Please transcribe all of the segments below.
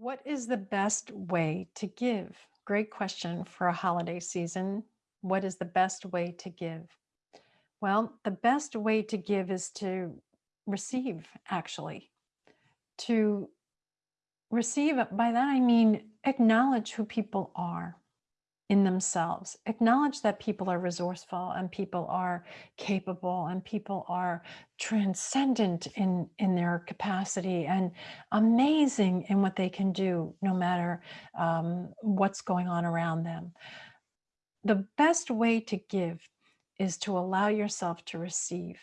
What is the best way to give? Great question for a holiday season. What is the best way to give? Well, the best way to give is to receive, actually. To receive, by that I mean acknowledge who people are in themselves. Acknowledge that people are resourceful and people are capable and people are transcendent in, in their capacity and amazing in what they can do no matter um, what's going on around them. The best way to give is to allow yourself to receive.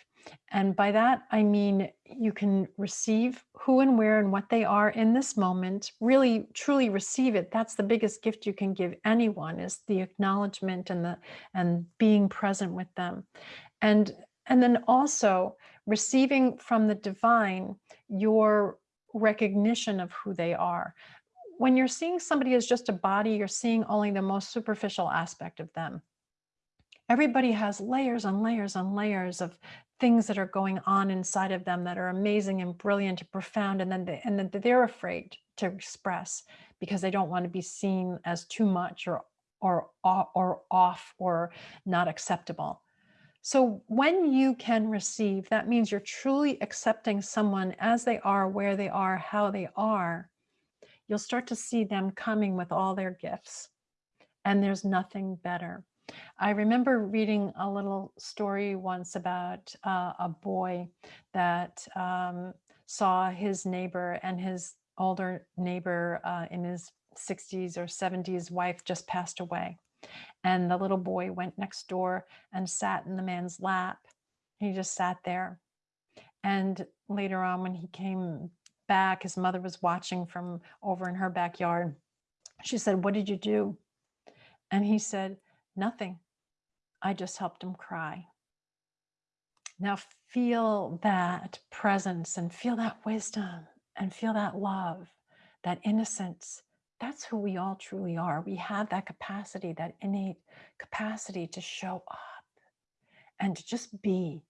And by that, I mean you can receive who and where and what they are in this moment, really truly receive it. That's the biggest gift you can give anyone is the acknowledgement and the and being present with them. And and then also receiving from the divine your recognition of who they are. When you're seeing somebody as just a body, you're seeing only the most superficial aspect of them everybody has layers and layers and layers of things that are going on inside of them that are amazing and brilliant and profound and then they, and then they're afraid to express because they don't want to be seen as too much or or or off or not acceptable. So when you can receive that means you're truly accepting someone as they are where they are how they are you'll start to see them coming with all their gifts. And there's nothing better I remember reading a little story once about uh, a boy that um, saw his neighbor and his older neighbor uh, in his 60s or 70s wife just passed away. And the little boy went next door and sat in the man's lap. He just sat there. And later on, when he came back, his mother was watching from over in her backyard. She said, What did you do? And he said, Nothing. I just helped him cry. Now feel that presence and feel that wisdom and feel that love, that innocence. That's who we all truly are. We have that capacity, that innate capacity to show up and to just be.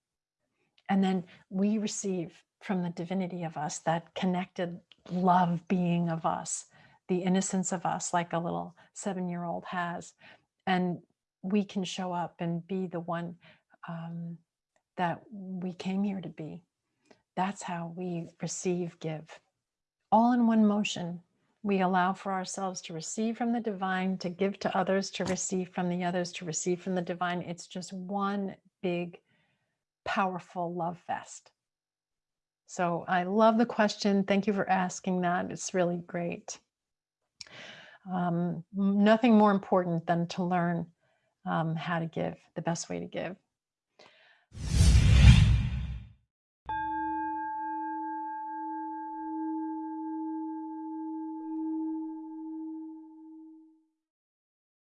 And then we receive from the divinity of us, that connected love being of us, the innocence of us, like a little seven year old has. And we can show up and be the one um, that we came here to be. That's how we receive, give. All in one motion, we allow for ourselves to receive from the divine, to give to others, to receive from the others, to receive from the divine. It's just one big, powerful love fest. So I love the question. Thank you for asking that. It's really great. Um, nothing more important than to learn um, how to give, the best way to give.